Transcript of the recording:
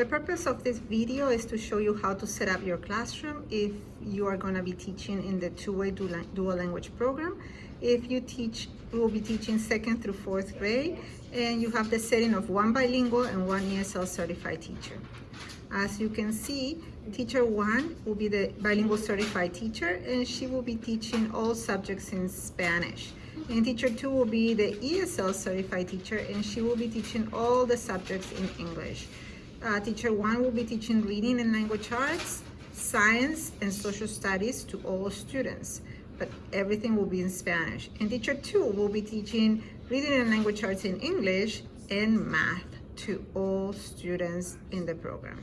The purpose of this video is to show you how to set up your classroom if you are going to be teaching in the two-way dual language program. If you teach, we will be teaching second through fourth grade, and you have the setting of one bilingual and one ESL certified teacher. As you can see, teacher one will be the bilingual certified teacher, and she will be teaching all subjects in Spanish. And teacher two will be the ESL certified teacher, and she will be teaching all the subjects in English. Uh, teacher one will be teaching reading and language arts, science, and social studies to all students, but everything will be in Spanish. And teacher two will be teaching reading and language arts in English and math to all students in the program.